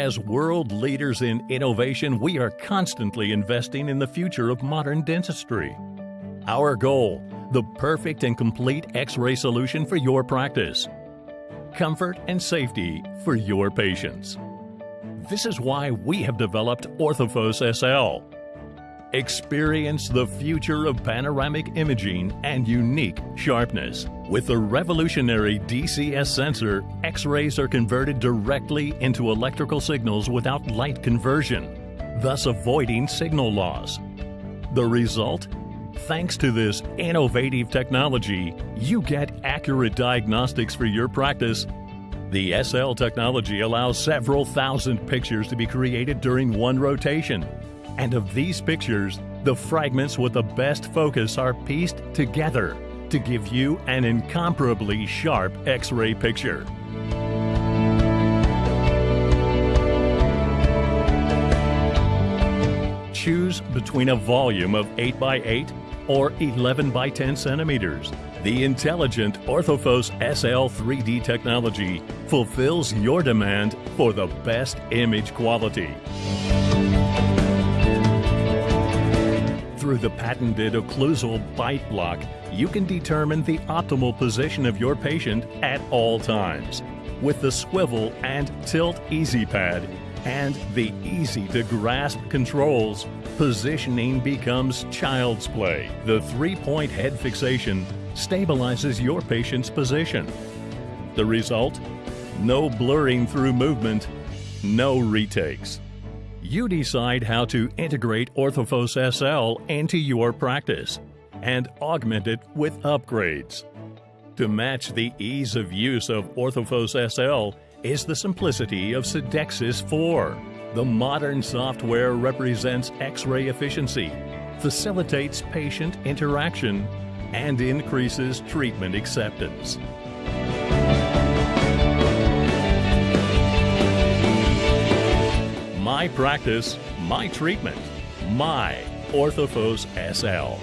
As world leaders in innovation, we are constantly investing in the future of modern dentistry. Our goal the perfect and complete X ray solution for your practice. Comfort and safety for your patients. This is why we have developed Orthophos SL. Experience the future of panoramic imaging and unique sharpness. With the revolutionary DCS sensor, X rays are converted directly into electrical signals without light conversion, thus avoiding signal loss. The result? Thanks to this innovative technology, you get accurate diagnostics for your practice. The SL technology allows several thousand pictures to be created during one rotation. And of these pictures, the fragments with the best focus are pieced together to give you an incomparably sharp X ray picture. Choose between a volume of 8 by 8 or 11 by 10 centimeters. The intelligent Orthophos SL 3D technology fulfills your demand for the best image quality. Through the patented occlusal bite block, you can determine the optimal position of your patient at all times. With the swivel and tilt easy pad and the easy to grasp controls, positioning becomes child's play. The three point head fixation stabilizes your patient's position. The result? No blurring through movement, no retakes. You decide how to integrate Orthophos SL into your practice and augment it with upgrades. To match the ease of use of Orthophos SL is the simplicity of Sidexis 4. The modern software represents X ray efficiency, facilitates patient interaction, and increases treatment acceptance. My practice, my treatment, my Orthophos SL.